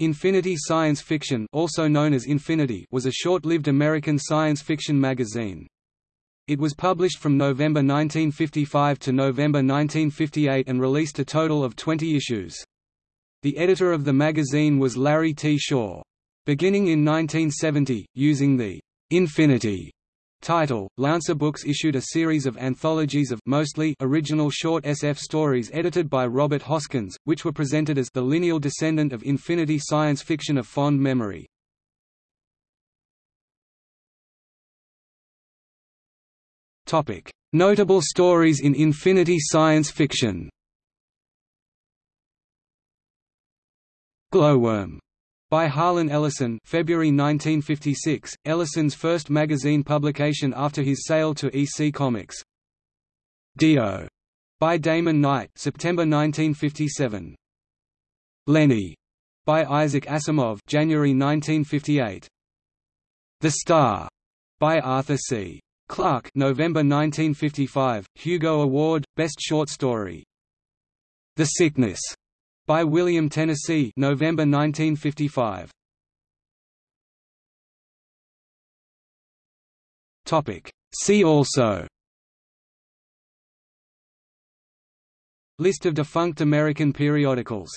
Infinity Science Fiction also known as Infinity was a short-lived American science fiction magazine. It was published from November 1955 to November 1958 and released a total of 20 issues. The editor of the magazine was Larry T. Shaw. Beginning in 1970, using the «Infinity» title, Lancer Books issued a series of anthologies of mostly original short SF stories edited by Robert Hoskins, which were presented as the lineal descendant of Infinity science fiction of fond memory. Topic: Notable stories in Infinity science fiction. Glowworm by Harlan Ellison February 1956, Ellison's first magazine publication after his sale to EC Comics. Dio by Damon Knight September 1957. Lenny by Isaac Asimov January 1958. The Star by Arthur C. Clarke November 1955, Hugo Award, Best Short Story. The Sickness by William Tennessee November 1955. Topic. See also. List of defunct American periodicals